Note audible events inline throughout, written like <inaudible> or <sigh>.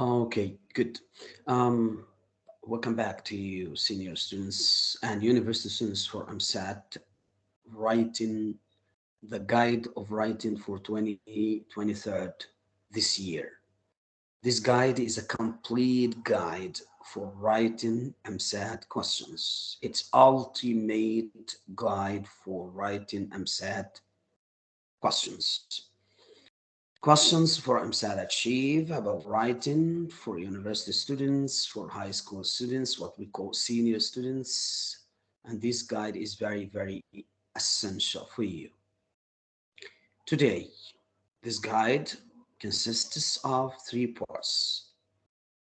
Okay, good. Um, welcome back to you, senior students and university students for EmSAT writing the guide of writing for 2023 this year. This guide is a complete guide for writing EmSAT questions. It's ultimate guide for writing EmSAT questions. Questions for EmSAT Achieve about writing for university students, for high school students, what we call senior students. And this guide is very, very essential for you. Today, this guide consists of three parts.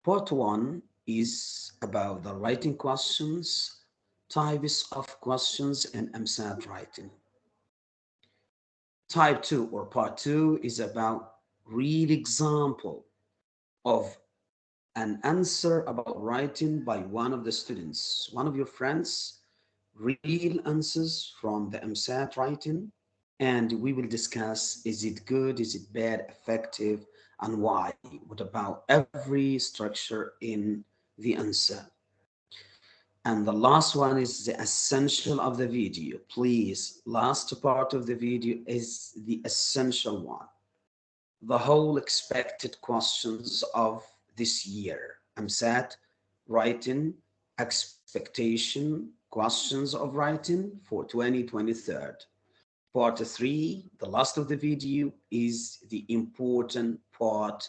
Part one is about the writing questions, types of questions, and EmSAT writing. Type two or part two is about real example of an answer about writing by one of the students, one of your friends, real answers from the EmSAT writing, and we will discuss, is it good, is it bad, effective, and why? What about every structure in the answer? And the last one is the essential of the video. Please, last part of the video is the essential one. The whole expected questions of this year. EmSAT writing expectation questions of writing for 2023. Part three, the last of the video, is the important part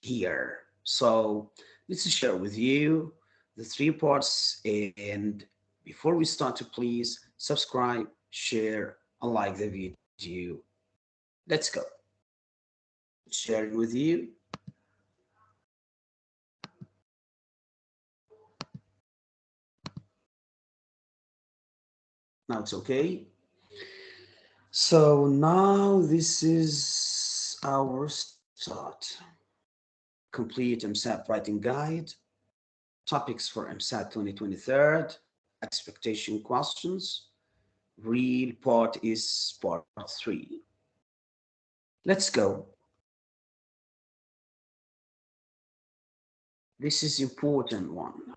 here. So let's share with you the three parts. And before we start to please subscribe, share, and like the video. Let's go. Sharing with you. Now it's okay. So now this is our start. Complete EmSAT writing guide, topics for EmSAT 2023, expectation questions. Real part is part three. Let's go. This is important one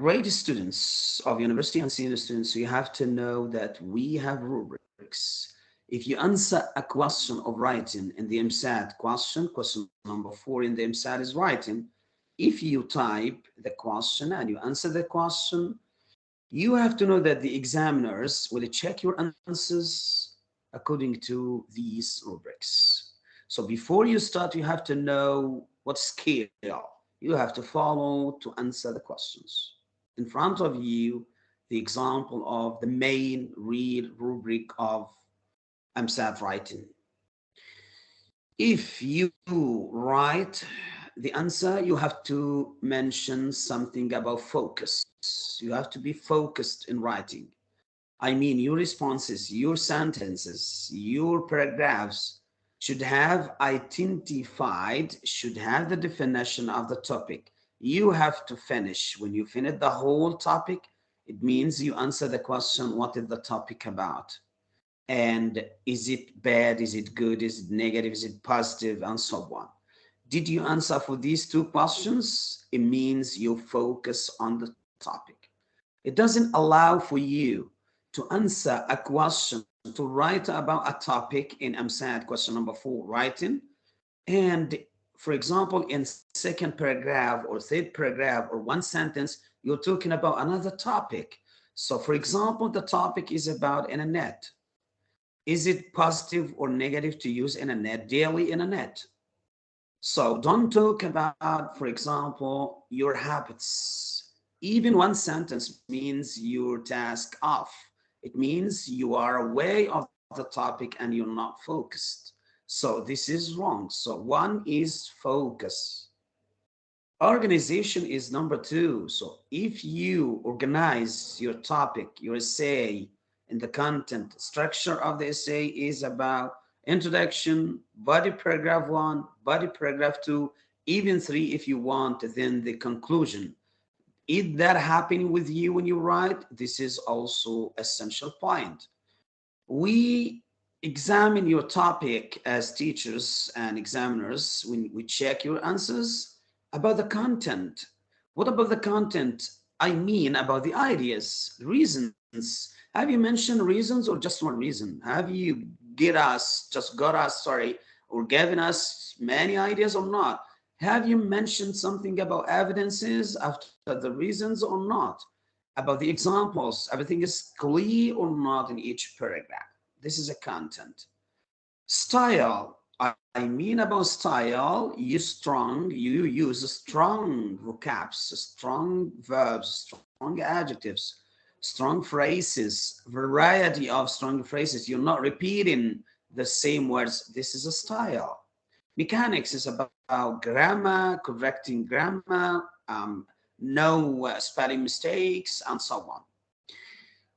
great students of university and senior students, you have to know that we have rubrics. If you answer a question of writing in the EmSAT question, question number four in the EmSAT is writing, if you type the question and you answer the question, you have to know that the examiners will check your answers according to these rubrics. So before you start, you have to know what scale you have to follow to answer the questions in front of you the example of the main real rubric of EmSAT writing. If you write the answer, you have to mention something about focus. You have to be focused in writing. I mean, your responses, your sentences, your paragraphs should have identified, should have the definition of the topic you have to finish. When you finish the whole topic, it means you answer the question, what is the topic about? And is it bad? Is it good? Is it negative? Is it positive? And so on. Did you answer for these two questions? It means you focus on the topic. It doesn't allow for you to answer a question, to write about a topic in EmSAT question number four, writing, and for example, in second paragraph or third paragraph or one sentence, you're talking about another topic. So for example, the topic is about internet. Is it positive or negative to use internet, daily internet? So don't talk about, for example, your habits. Even one sentence means your task off. It means you are away of the topic and you're not focused. So this is wrong. So one is focus. Organization is number two. So if you organize your topic, your essay, and the content structure of the essay is about introduction, body paragraph one, body paragraph two, even three if you want, then the conclusion. Is that happening with you when you write? This is also essential point. We examine your topic as teachers and examiners when we check your answers about the content. What about the content? I mean about the ideas, reasons. Have you mentioned reasons or just one reason? Have you get us, just got us, sorry, or given us many ideas or not? Have you mentioned something about evidences after the reasons or not? About the examples, everything is clear or not in each paragraph. This is a content. Style, I mean about style, you strong, you use strong vocabs, strong verbs, strong adjectives, strong phrases, variety of strong phrases. You're not repeating the same words. This is a style. Mechanics is about grammar, correcting grammar, um, no uh, spelling mistakes, and so on.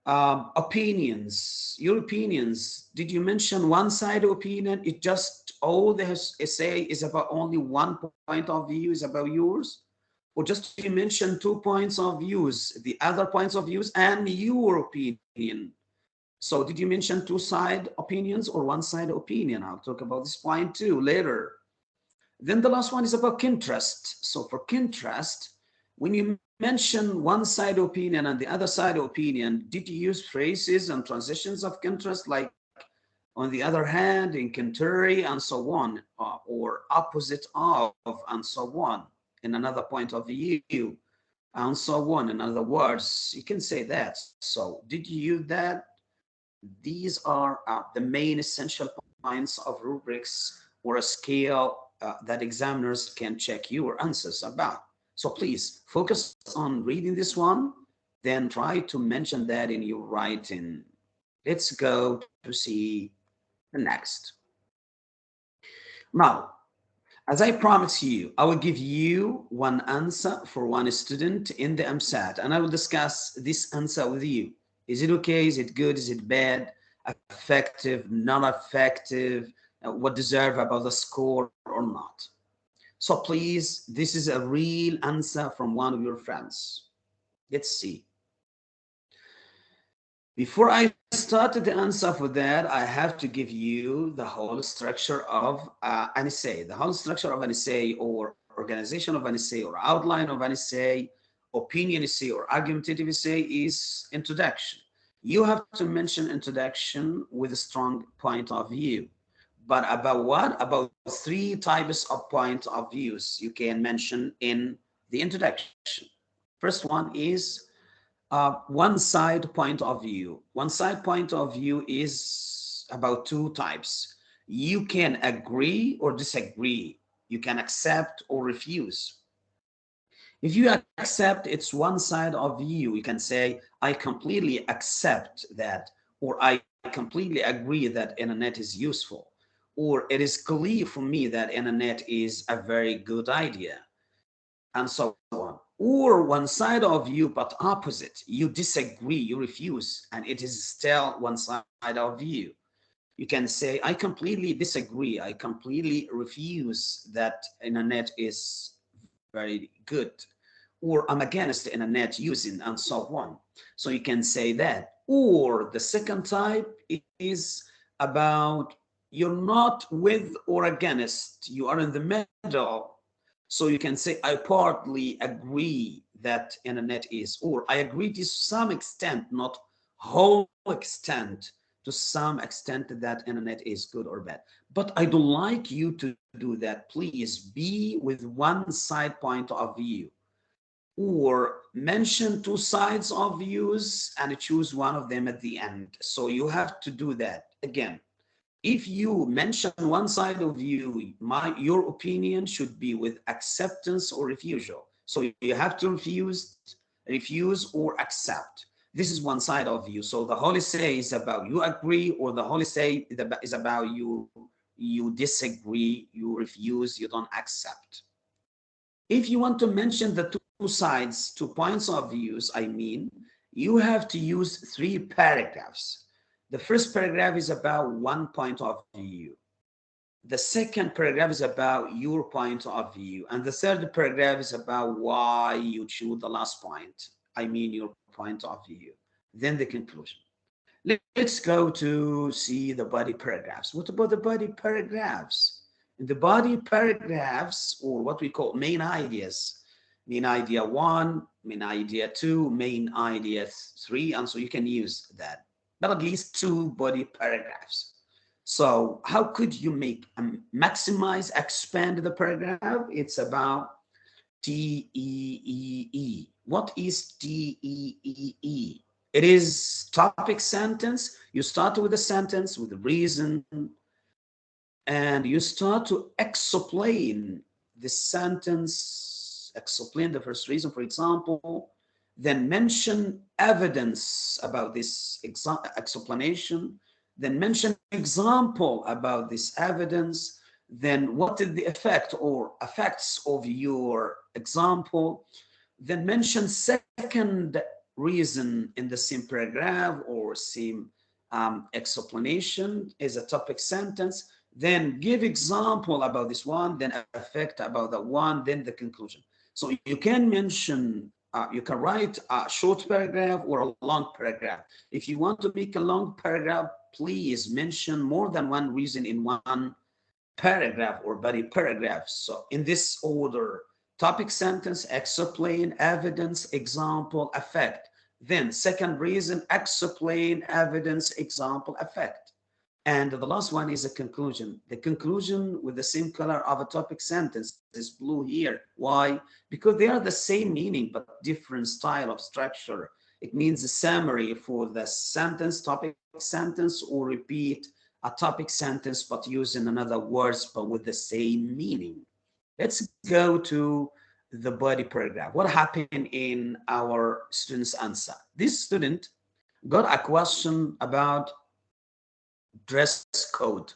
Um, opinions, your opinions. Did you mention one side opinion? It just all the essay is about only one point of view is about yours? Or just you mention two points of views, the other points of views and your opinion. So did you mention two side opinions or one side opinion? I'll talk about this point too later. Then the last one is about contrast. So for contrast, when you mention one side opinion and the other side opinion, did you use phrases and transitions of contrast like on the other hand, in contrary, and so on, uh, or opposite of, and so on, in another point of view, and so on. In other words, you can say that. So did you that? These are uh, the main essential points of rubrics or a scale uh, that examiners can check your answers about. So please focus on reading this one, then try to mention that in your writing. Let's go to see the next. Now, as I promised you, I will give you one answer for one student in the EmSAT, and I will discuss this answer with you. Is it okay? Is it good? Is it bad? Effective? Non-effective? Uh, what deserve about the score or not? So please, this is a real answer from one of your friends. Let's see. Before I start the answer for that, I have to give you the whole structure of uh, an essay. The whole structure of an essay or organization of an essay or outline of an essay, opinion essay or argumentative essay is introduction. You have to mention introduction with a strong point of view but about what? About three types of point of views you can mention in the introduction. First one is uh, one side point of view. One side point of view is about two types. You can agree or disagree. You can accept or refuse. If you accept it's one side of view, you can say, I completely accept that, or I completely agree that internet is useful or it is clear for me that internet is a very good idea and so on or one side of you but opposite. You disagree you refuse and it is still one side of you. You can say i completely disagree. I completely refuse that internet is very good or i'm against the internet using and so on. So you can say that. Or the second type is about you're not with or against, you are in the middle. So you can say, I partly agree that internet is, or I agree to some extent, not whole extent, to some extent that internet is good or bad. But I don't like you to do that. Please be with one side point of view or mention two sides of views and choose one of them at the end. So you have to do that again if you mention one side of you, my your opinion should be with acceptance or refusal. So you have to refuse, refuse or accept. This is one side of you. So the Holy Say is about you agree, or the Holy Say is about you you disagree, you refuse, you don't accept. If you want to mention the two sides, two points of views, I mean, you have to use three paragraphs the first paragraph is about one point of view. The second paragraph is about your point of view. And the third paragraph is about why you choose the last point. I mean your point of view. Then the conclusion. Let's go to see the body paragraphs. What about the body paragraphs? In the body paragraphs, or what we call main ideas, main idea one, main idea two, main idea three, and so you can use that. But at least two body paragraphs. So how could you make um, maximize, expand the paragraph? It's about T E E E. What is T E E E? It is topic sentence. You start with a sentence with a reason, and you start to explain the sentence, explain the first reason, for example, then mention evidence about this explanation, then mention example about this evidence, then what is the effect or effects of your example, then mention second reason in the same paragraph or same um, explanation is a topic sentence, then give example about this one, then effect about that one, then the conclusion. So you can mention, uh, you can write a short paragraph or a long paragraph. If you want to make a long paragraph, please mention more than one reason in one paragraph or body paragraph. So in this order, topic sentence, explain, evidence, example, effect. Then second reason, explain, evidence, example, effect. And the last one is a conclusion. The conclusion with the same color of a topic sentence is blue here. Why? Because they are the same meaning, but different style of structure. It means a summary for the sentence, topic sentence, or repeat a topic sentence, but using another words, but with the same meaning. Let's go to the body paragraph. What happened in our student's answer? This student got a question about dress code.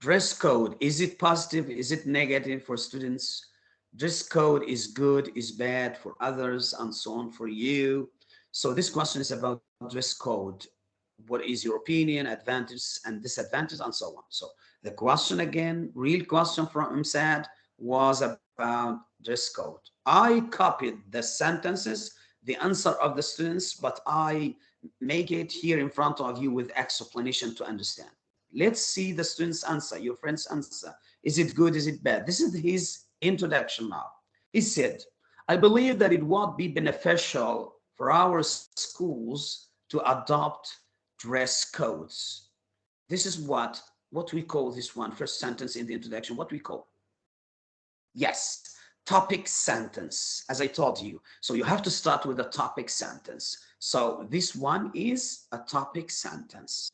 Dress code, is it positive? Is it negative for students? Dress code is good, is bad for others, and so on for you. So this question is about dress code. What is your opinion, advantages and disadvantages, and so on. So the question again, real question from EmSAT was about dress code. I copied the sentences, the answer of the students, but I make it here in front of you with explanation to understand. Let's see the student's answer, your friend's answer. Is it good? Is it bad? This is his introduction now. He said, I believe that it would be beneficial for our schools to adopt dress codes. This is what, what we call this one, first sentence in the introduction, what we call. Yes, topic sentence, as I told you. So you have to start with a topic sentence. So this one is a topic sentence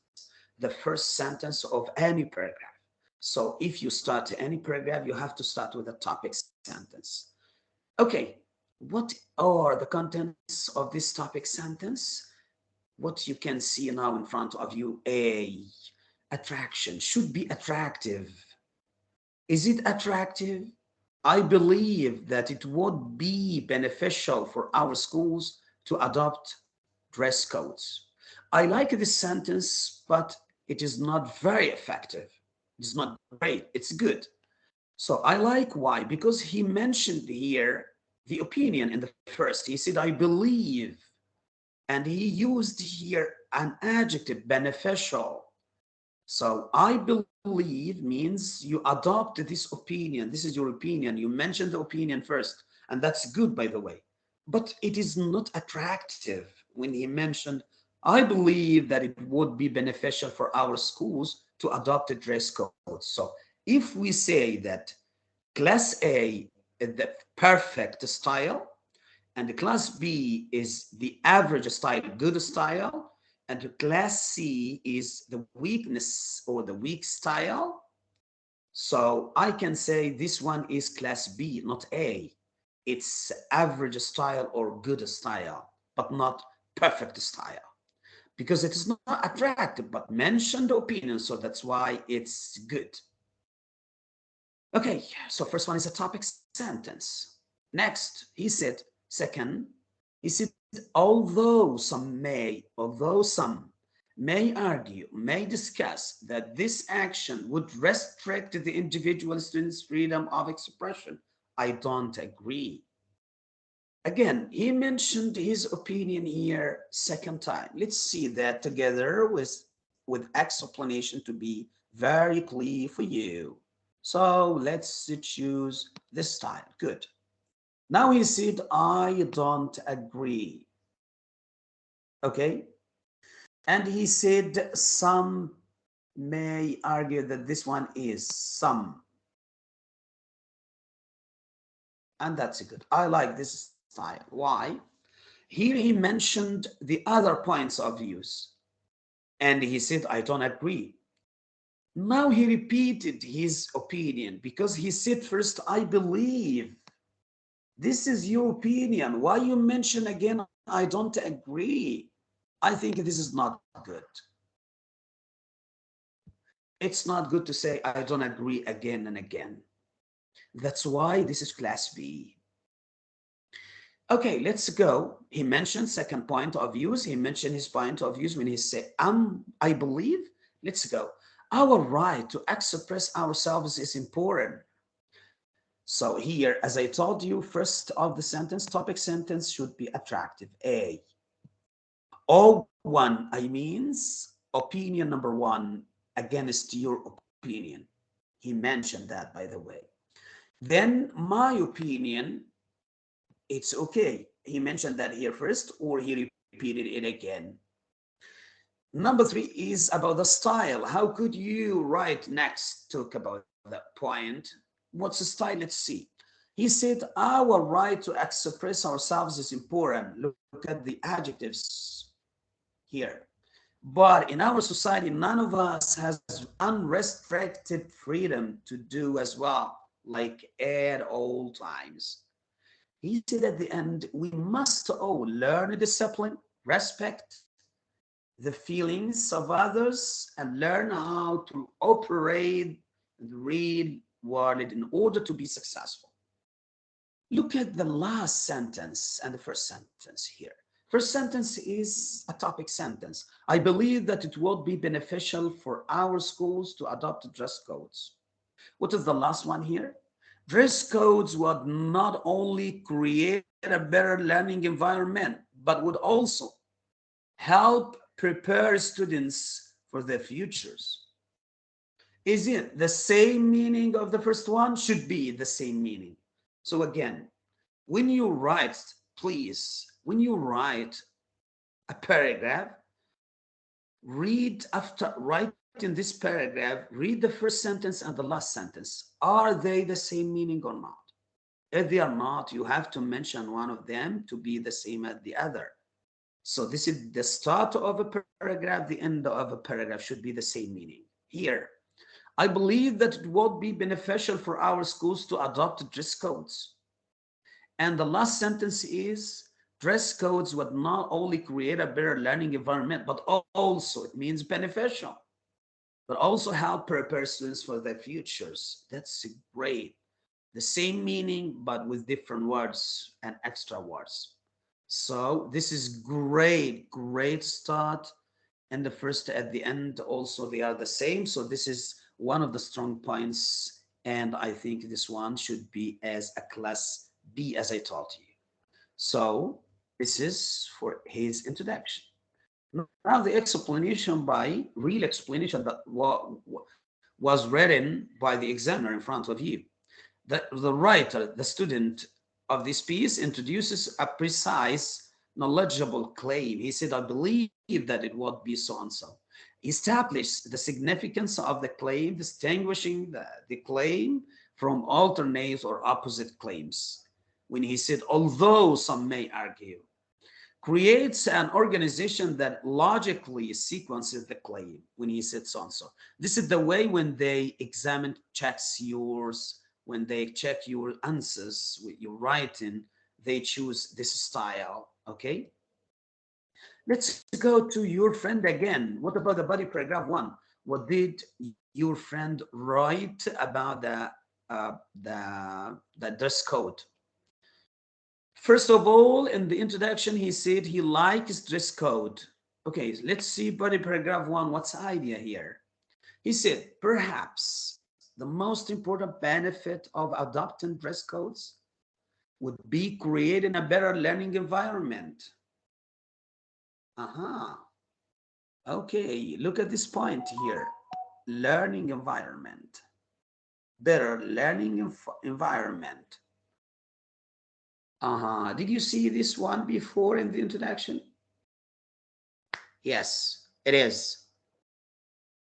the first sentence of any paragraph. So if you start any paragraph, you have to start with a topic sentence. Okay, what are the contents of this topic sentence? What you can see now in front of you, A, attraction, should be attractive. Is it attractive? I believe that it would be beneficial for our schools to adopt dress codes. I like this sentence, but it is not very effective. It's not great. It's good. So I like why, because he mentioned here the opinion in the first. He said, I believe. And he used here an adjective, beneficial. So I believe means you adopt this opinion. This is your opinion. You mentioned the opinion first. And that's good, by the way. But it is not attractive when he mentioned I believe that it would be beneficial for our schools to adopt a dress code. So if we say that class A is the perfect style and the class B is the average style, good style, and the class C is the weakness or the weak style, so I can say this one is class B, not A. It's average style or good style, but not perfect style because it is not attractive, but mentioned opinion. So that's why it's good. Okay, so first one is a topic sentence. Next, he said, second, he said, although some may, although some may argue, may discuss that this action would restrict the individual student's freedom of expression, I don't agree. Again, he mentioned his opinion here second time. Let's see that together with, with explanation to be very clear for you. So let's choose this style. Good. Now he said, I don't agree. Okay. And he said, some may argue that this one is some. And that's good. I like this style. Why? Here he mentioned the other points of views. And he said, I don't agree. Now he repeated his opinion because he said first, I believe. This is your opinion. Why you mention again, I don't agree? I think this is not good. It's not good to say, I don't agree again and again. That's why this is class B. Okay, let's go. He mentioned second point of views. He mentioned his point of views when he said, um, I believe. Let's go. Our right to express ourselves is important. So here, as I told you, first of the sentence, topic sentence should be attractive. A. O one, I means opinion number one against your opinion. He mentioned that, by the way. Then my opinion, it's okay. He mentioned that here first, or he repeated it again. Number three is about the style. How could you write next? Talk about that point. What's the style? Let's see. He said, our right to express ourselves is important. Look at the adjectives here. But in our society, none of us has unrestricted freedom to do as well, like at all times. He said at the end, we must all learn discipline, respect the feelings of others, and learn how to operate the real world in order to be successful. Look at the last sentence and the first sentence here. First sentence is a topic sentence. I believe that it would be beneficial for our schools to adopt dress codes. What is the last one here? Dress codes would not only create a better learning environment, but would also help prepare students for their futures. Is it the same meaning of the first one? Should be the same meaning. So again, when you write, please when you write a paragraph, read after write in this paragraph, read the first sentence and the last sentence. Are they the same meaning or not? If they are not, you have to mention one of them to be the same as the other. So this is the start of a paragraph, the end of a paragraph should be the same meaning. Here, I believe that it would be beneficial for our schools to adopt dress codes. And the last sentence is, dress codes would not only create a better learning environment, but also it means beneficial, but also help prepare students for their futures. That's great. The same meaning, but with different words and extra words. So this is great, great start. And the first at the end also they are the same. So this is one of the strong points. And I think this one should be as a class B as I taught you. So this is for his introduction. Now the explanation by real explanation that was written by the examiner in front of you. The, the writer, the student of this piece introduces a precise, knowledgeable claim. He said, I believe that it would be so-and-so. He established the significance of the claim, distinguishing the, the claim from alternate or opposite claims. When he said, although some may argue, creates an organization that logically sequences the claim when he said so and so. This is the way when they examine, checks yours, when they check your answers with your writing, they choose this style, okay? Let's go to your friend again. What about the body paragraph one? What did your friend write about the uh, the the dress code? First of all, in the introduction, he said he likes dress code. Okay, let's see body paragraph one. What's the idea here? He said, perhaps the most important benefit of adopting dress codes would be creating a better learning environment. Uh-huh. Okay, look at this point here. Learning environment. Better learning environment. Uh-huh. Did you see this one before in the introduction? Yes, it is.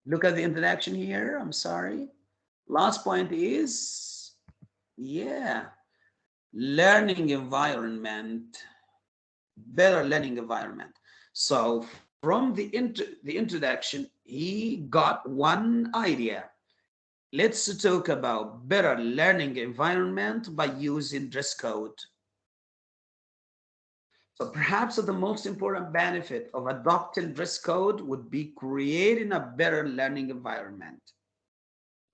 Look at the introduction here. I'm sorry. Last point is, yeah, learning environment, better learning environment. So from the, int the introduction, he got one idea. Let's talk about better learning environment by using dress code. So perhaps the most important benefit of adopting dress code would be creating a better learning environment.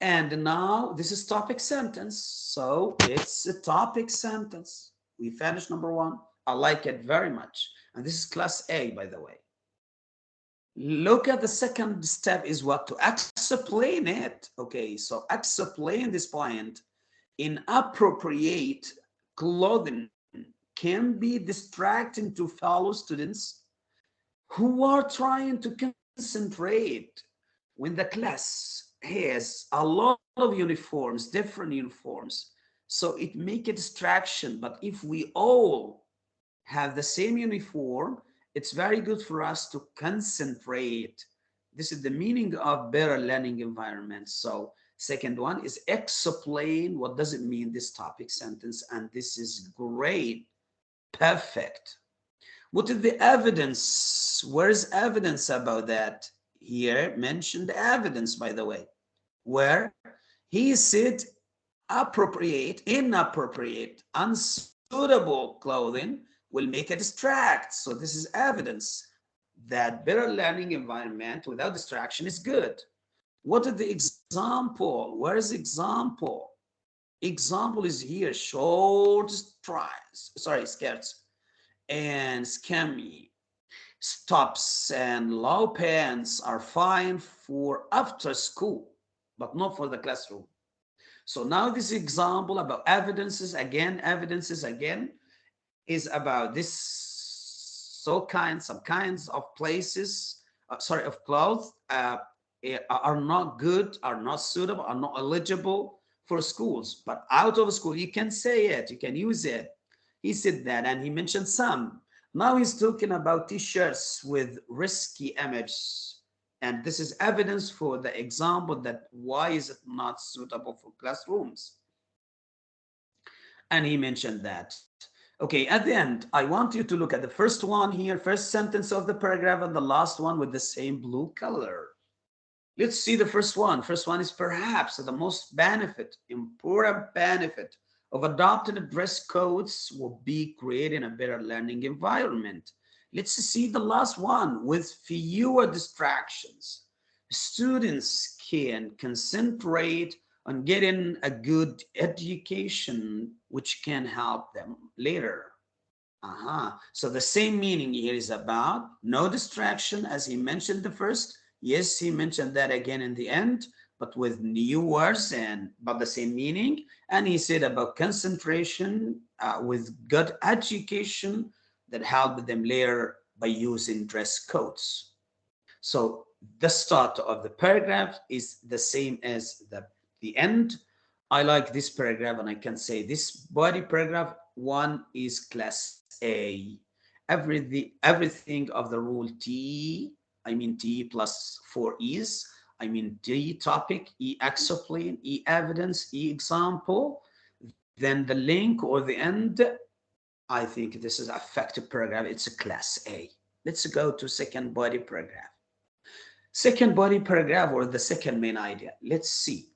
And now this is topic sentence. So it's a topic sentence. We finished number one. I like it very much. And this is class A, by the way. Look at the second step is what to explain it. Okay, so explain this point in appropriate clothing can be distracting to fellow students who are trying to concentrate when the class has a lot of uniforms, different uniforms. So it make a distraction. But if we all have the same uniform, it's very good for us to concentrate. This is the meaning of better learning environment. So second one is explain what does it mean this topic sentence. And this is great perfect. What is the evidence? Where is evidence about that? Here mentioned evidence, by the way, where he said appropriate, inappropriate, unsuitable clothing will make a distract. So this is evidence that better learning environment without distraction is good. What is the example? Where is example? Example is here, short strides, sorry, skirts and scammy stops and low pants are fine for after school, but not for the classroom. So now this example about evidences again, evidences again, is about this so kind, some kinds of places, uh, sorry, of clothes uh, eh, are not good, are not suitable, are not eligible for schools, but out of school, you can say it, you can use it. He said that, and he mentioned some. Now he's talking about t-shirts with risky images. And this is evidence for the example that why is it not suitable for classrooms? And he mentioned that. Okay, at the end, I want you to look at the first one here, first sentence of the paragraph and the last one with the same blue color. Let's see the first one. First one is perhaps the most benefit, important benefit of adopting dress codes will be creating a better learning environment. Let's see the last one with fewer distractions. Students can concentrate on getting a good education, which can help them later. Uh -huh. So the same meaning here is about no distraction, as he mentioned the first, Yes, he mentioned that again in the end, but with new words and but the same meaning. And he said about concentration uh, with good education that helped them later by using dress codes. So the start of the paragraph is the same as the, the end. I like this paragraph and I can say this body paragraph one is class A. Every, the, everything of the rule T I mean T plus four E's. I mean D topic, E explain, E evidence, E example. Then the link or the end, I think this is effective paragraph. It's a class A. Let's go to second body paragraph. Second body paragraph or the second main idea. Let's see.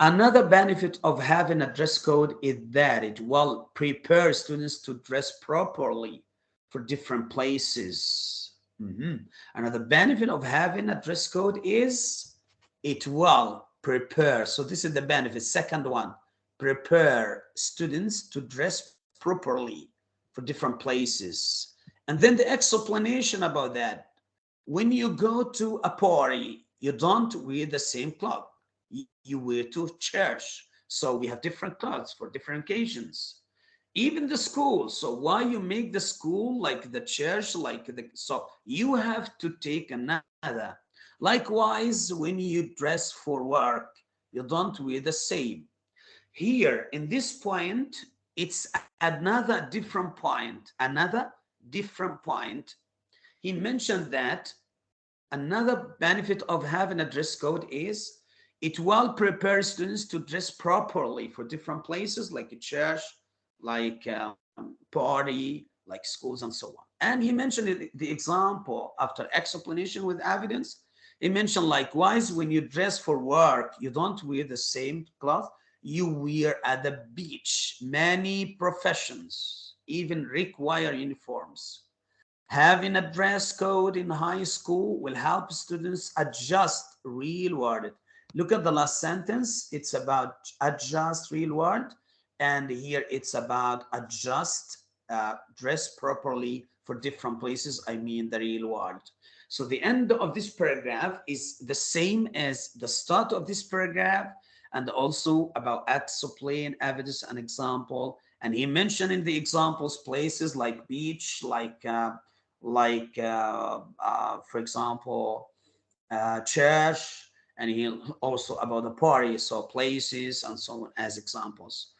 Another benefit of having a dress code is that it will prepare students to dress properly for different places Mm -hmm. Another benefit of having a dress code is it will prepare. So this is the benefit. Second one, prepare students to dress properly for different places. And then the explanation about that. When you go to a party, you don't wear the same cloth. You wear to church. So we have different clothes for different occasions. Even the school. So why you make the school like the church, like the, so you have to take another. Likewise, when you dress for work, you don't wear the same. Here in this point, it's another different point, another different point. He mentioned that another benefit of having a dress code is it will prepare students to dress properly for different places like a church, like um, party, like schools and so on. And he mentioned the example after explanation with evidence. He mentioned likewise, when you dress for work, you don't wear the same cloth you wear at the beach. Many professions even require uniforms. Having a dress code in high school will help students adjust real world. Look at the last sentence. It's about adjust real world and here it's about adjust, uh, dress properly for different places, I mean the real world. So the end of this paragraph is the same as the start of this paragraph and also about explain evidence and example. And he mentioned in the examples places like beach, like uh, like uh, uh, for example, uh, church, and he also about the party, so places and so on as examples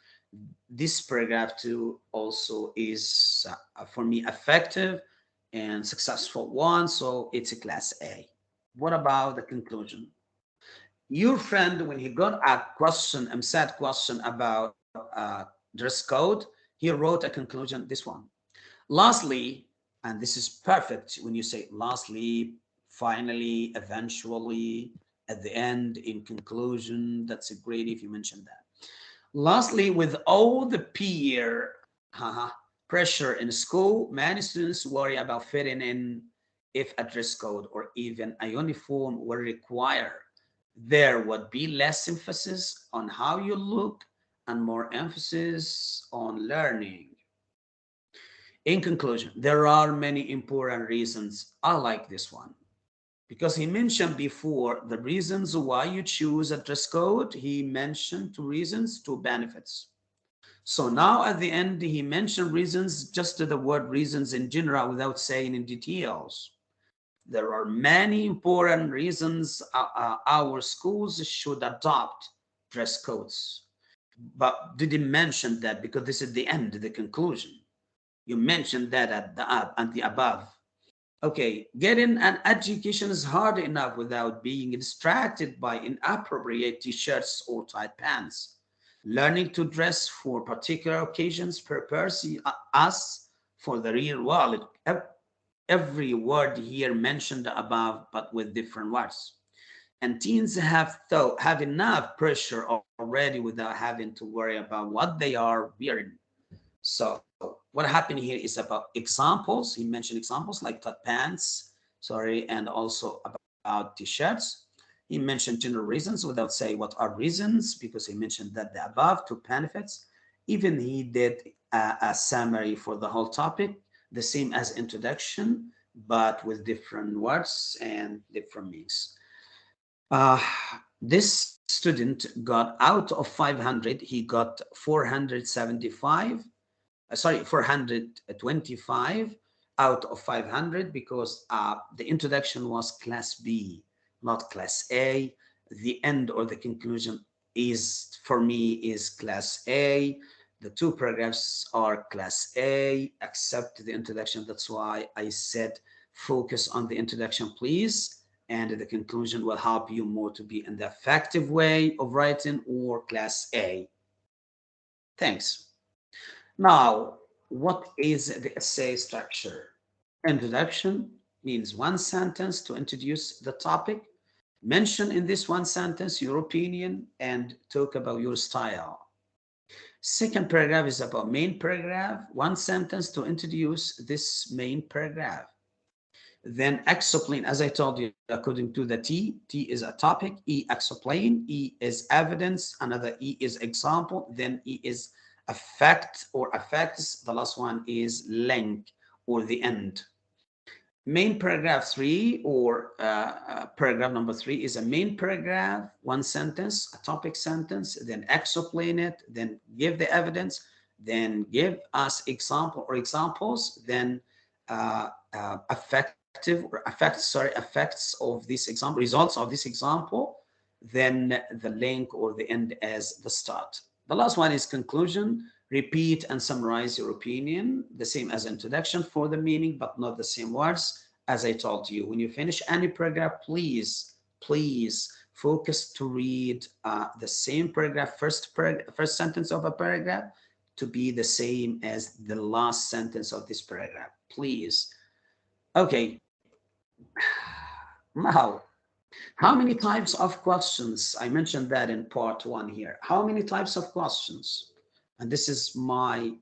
this paragraph too also is uh, for me effective and successful one so it's a class a. What about the conclusion? Your friend when he got a question a sad question about uh, dress code he wrote a conclusion this one. Lastly and this is perfect when you say lastly finally eventually at the end in conclusion that's a great if you mention that Lastly, with all the peer uh, pressure in school, many students worry about fitting in if a dress code or even a uniform were required. There would be less emphasis on how you look and more emphasis on learning. In conclusion, there are many important reasons I like this one because he mentioned before the reasons why you choose a dress code. He mentioned two reasons, two benefits. So now at the end, he mentioned reasons, just the word reasons in general without saying in details. There are many important reasons uh, uh, our schools should adopt dress codes. But didn't mention that because this is the end, the conclusion. You mentioned that at the, at the above. Okay, getting an education is hard enough without being distracted by inappropriate t-shirts or tight pants. Learning to dress for particular occasions prepares uh, us for the real world. Every word here mentioned above, but with different words. And teens have thought, have enough pressure already without having to worry about what they are wearing. So what happened here is about examples. He mentioned examples like tuck pants, sorry, and also about t-shirts. He mentioned general reasons without saying what are reasons because he mentioned that the above two benefits. Even he did a, a summary for the whole topic, the same as introduction, but with different words and different meanings. Uh, this student got out of 500, he got 475 uh, sorry, 425 out of 500 because uh, the introduction was class B, not class A. The end or the conclusion is, for me, is class A. The two paragraphs are class A, except the introduction. That's why I said focus on the introduction, please. And the conclusion will help you more to be in the effective way of writing or class A. Thanks. Now, what is the essay structure? Introduction means one sentence to introduce the topic. Mention in this one sentence your opinion and talk about your style. Second paragraph is about main paragraph, one sentence to introduce this main paragraph. Then explain, as I told you, according to the T, T is a topic, E explain, E is evidence, another E is example, then E is affect or affects. The last one is link or the end. Main paragraph three or uh, uh, paragraph number three is a main paragraph, one sentence, a topic sentence, then explain it, then give the evidence, then give us example or examples, then uh, uh, effective or effects, sorry, effects of this example, results of this example, then the link or the end as the start. The last one is conclusion. Repeat and summarize your opinion, the same as introduction for the meaning, but not the same words. As I told you, when you finish any paragraph, please, please focus to read uh, the same paragraph, first, first sentence of a paragraph to be the same as the last sentence of this paragraph, please. Okay, <sighs> now, how many types of questions? I mentioned that in part one here. How many types of questions? And this is my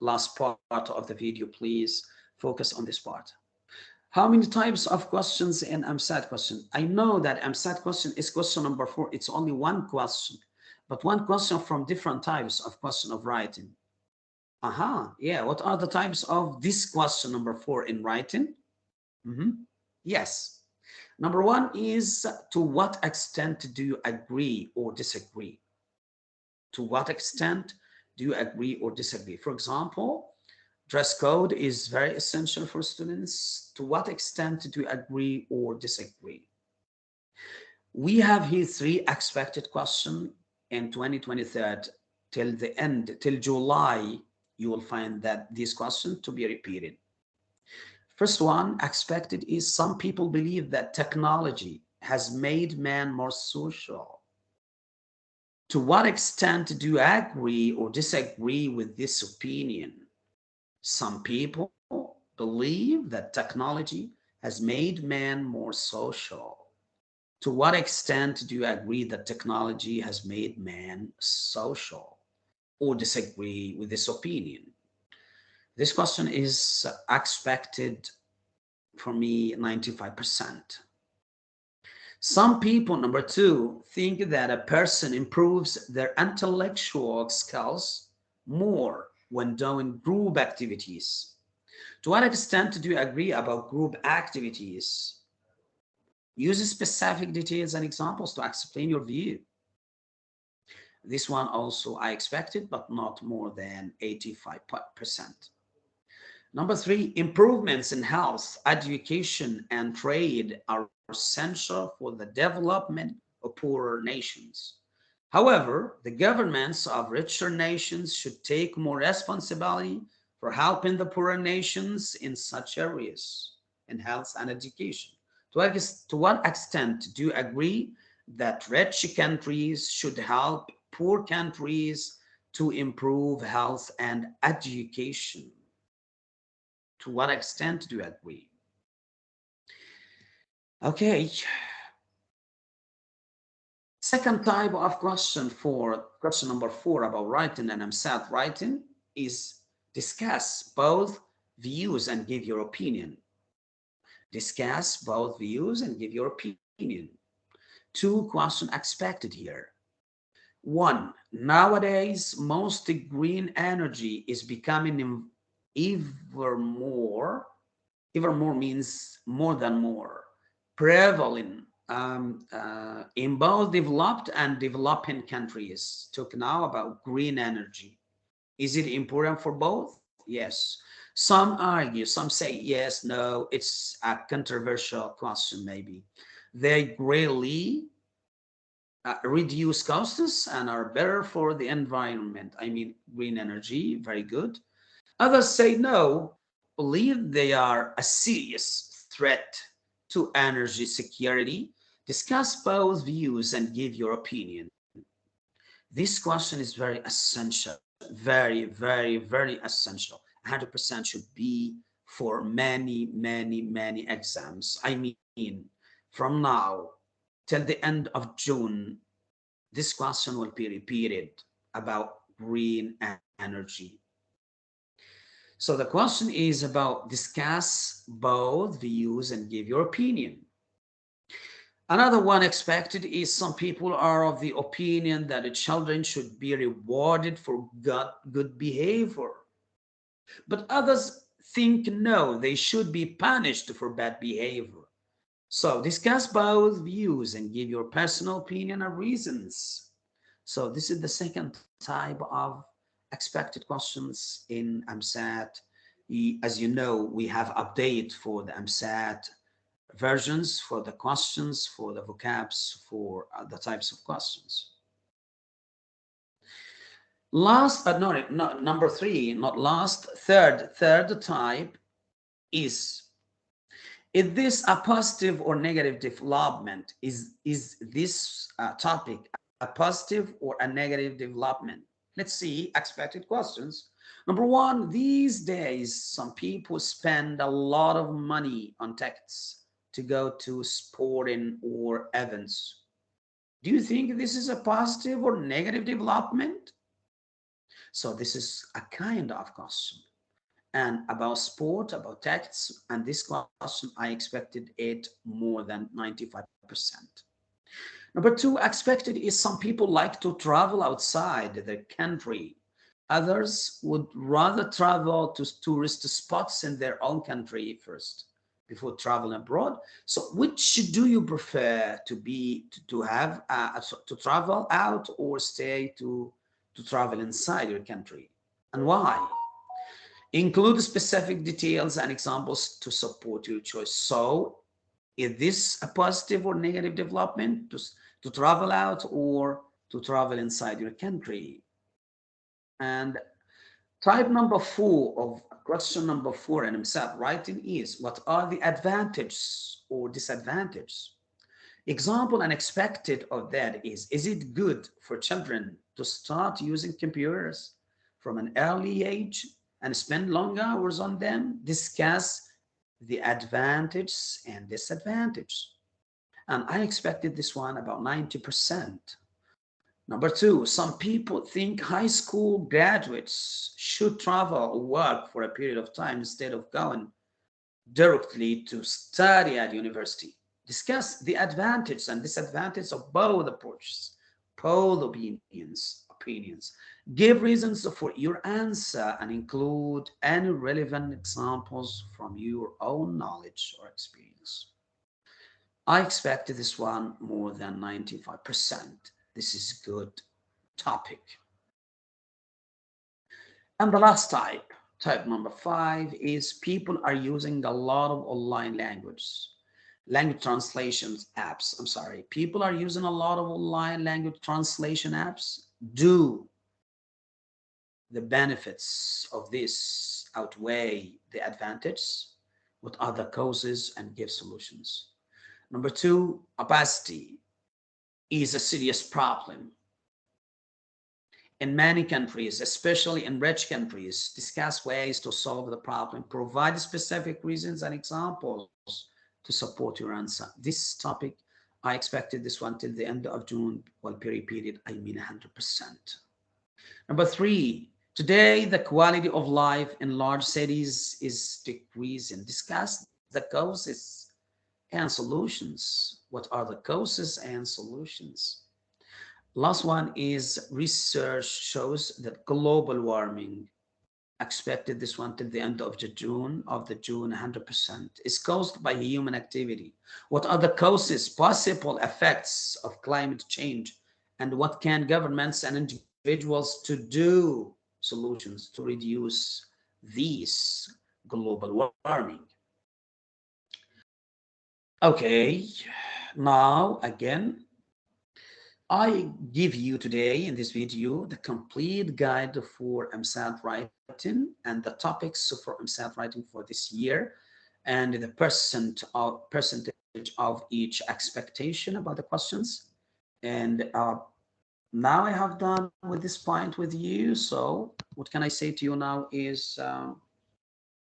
last part of the video. Please focus on this part. How many types of questions in EmSAT question? I know that EmSAT question is question number four. It's only one question, but one question from different types of question of writing. Aha, uh -huh. yeah. What are the types of this question number four in writing? Mm -hmm. Yes. Number one is to what extent do you agree or disagree? To what extent do you agree or disagree? For example, dress code is very essential for students. To what extent do you agree or disagree? We have here three expected questions in 2023 till the end, till July, you will find that these questions to be repeated. First one expected is some people believe that technology has made man more social. To what extent do you agree or disagree with this opinion? Some people believe that technology has made man more social. To what extent do you agree that technology has made man social or disagree with this opinion? This question is expected for me 95%. Some people, number two, think that a person improves their intellectual skills more when doing group activities. To what extent do you agree about group activities? Use specific details and examples to explain your view. This one also I expected, but not more than 85%. Number three, improvements in health, education, and trade are essential for the development of poorer nations. However, the governments of richer nations should take more responsibility for helping the poorer nations in such areas in health and education. To, to what extent do you agree that rich countries should help poor countries to improve health and education? To what extent do you agree? Okay. Second type of question for question number four about writing and EmSAT writing is discuss both views and give your opinion. Discuss both views and give your opinion. Two questions expected here. One, nowadays, most green energy is becoming ever more, ever more means more than more, prevalent um, uh, in both developed and developing countries. Talk now about green energy. Is it important for both? Yes. Some argue, some say yes, no, it's a controversial question maybe. They greatly uh, reduce costs and are better for the environment. I mean, green energy, very good. Others say no, believe they are a serious threat to energy security. Discuss both views and give your opinion. This question is very essential, very, very, very essential. 100% should be for many, many, many exams. I mean, from now till the end of June, this question will be repeated about green energy. So the question is about discuss both views and give your opinion. Another one expected is some people are of the opinion that the children should be rewarded for good, good behavior. But others think no, they should be punished for bad behavior. So discuss both views and give your personal opinion and reasons. So this is the second type of expected questions in EmSAT. As you know, we have update for the EmSAT versions, for the questions, for the vocabs, for the types of questions. Last, but not, not number three, not last, third, third type is is this a positive or negative development? Is, is this uh, topic a positive or a negative development? Let's see expected questions. Number one, these days, some people spend a lot of money on tickets to go to sporting or events. Do you think this is a positive or negative development? So this is a kind of question. And about sport, about texts, and this question, I expected it more than 95%. Number two, expected is some people like to travel outside the country. Others would rather travel to tourist spots in their own country first before traveling abroad. So which do you prefer to be, to, to have, uh, to travel out or stay to, to travel inside your country? And why? Include specific details and examples to support your choice. So is this a positive or negative development to, to travel out or to travel inside your country? And type number four of question number four in EmSAT writing is what are the advantages or disadvantages? Example and expected of that is, is it good for children to start using computers from an early age and spend long hours on them, discuss the advantages and disadvantages. And I expected this one about 90%. Number two, some people think high school graduates should travel or work for a period of time instead of going directly to study at university. Discuss the advantages and disadvantages of both approaches, both opinions, opinions. Give reasons for your answer and include any relevant examples from your own knowledge or experience. I expected this one more than 95%. This is a good topic. And the last type, type number five, is people are using a lot of online language, language translations apps. I'm sorry. People are using a lot of online language translation apps. Do the benefits of this outweigh the advantage? What are the causes and give solutions? Number two, obesity is a serious problem. In many countries, especially in rich countries, discuss ways to solve the problem, provide specific reasons and examples to support your answer. This topic, I expected this one till the end of June, will be repeated, I mean 100%. Number three, Today, the quality of life in large cities is decreasing. Discuss the causes and solutions. What are the causes and solutions? Last one is research shows that global warming expected this one till the end of the June of the June 100% is caused by human activity. What are the causes, possible effects of climate change and what can governments and individuals to do solutions to reduce this global warming. Okay, now again, I give you today in this video the complete guide for EmSAT writing and the topics for EmSAT writing for this year and the percent of percentage of each expectation about the questions. And uh, now I have done with this point with you. So what can I say to you now is, uh,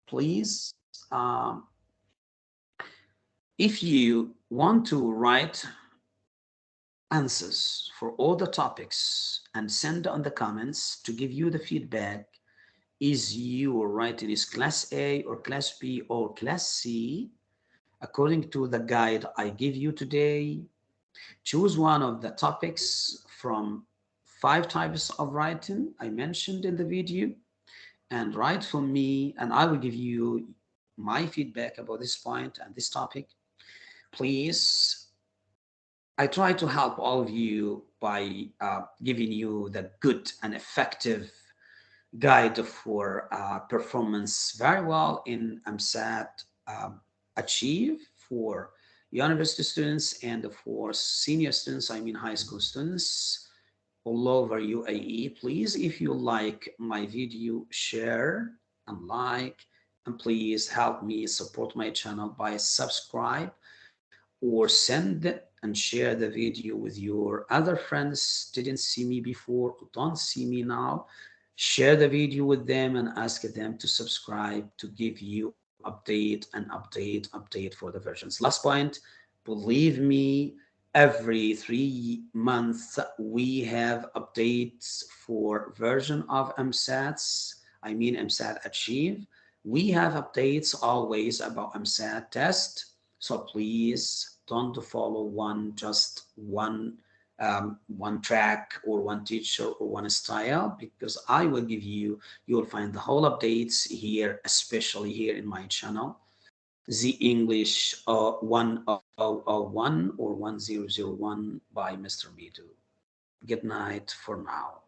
please, um, if you want to write answers for all the topics and send on the comments to give you the feedback, is you writing is class A or class B or class C, according to the guide I give you today, choose one of the topics from five types of writing I mentioned in the video and write for me and I will give you my feedback about this point and this topic. Please, I try to help all of you by uh, giving you the good and effective guide for uh, performance very well in EmSAT um, Achieve for university students and for senior students, I mean high school students all over UAE. Please, if you like my video, share and like, and please help me support my channel by subscribe or send and share the video with your other friends didn't see me before don't see me now share the video with them and ask them to subscribe to give you update and update update for the versions last point. Believe me every three months we have updates for version of EmSATs I mean EmSAT achieve. We have updates always about EmSAT test so please don't follow one just one um, one track or one teacher or one style because I will give you, you will find the whole updates here, especially here in my channel. The English uh, 1001 or 1001 by Mr. Midu. Good night for now.